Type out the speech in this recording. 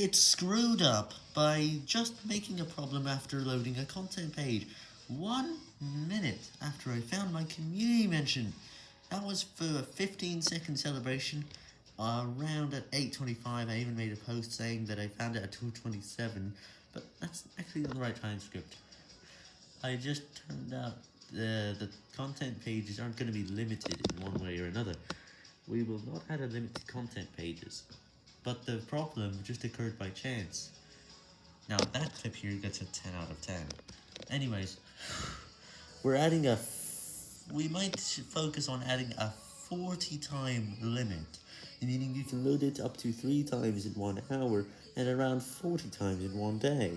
It screwed up by just making a problem after loading a content page. One minute after I found my community mention. That was for a 15 second celebration. Around at 8.25 I even made a post saying that I found it at 2.27, but that's actually the right time script. I just turned out the, the content pages aren't going to be limited in one way or another. We will not add a limit to content pages. But the problem just occurred by chance. Now that clip here gets a 10 out of 10. Anyways, we're adding a... we might focus on adding a 40 time limit, meaning you can load it up to 3 times in 1 hour and around 40 times in one day.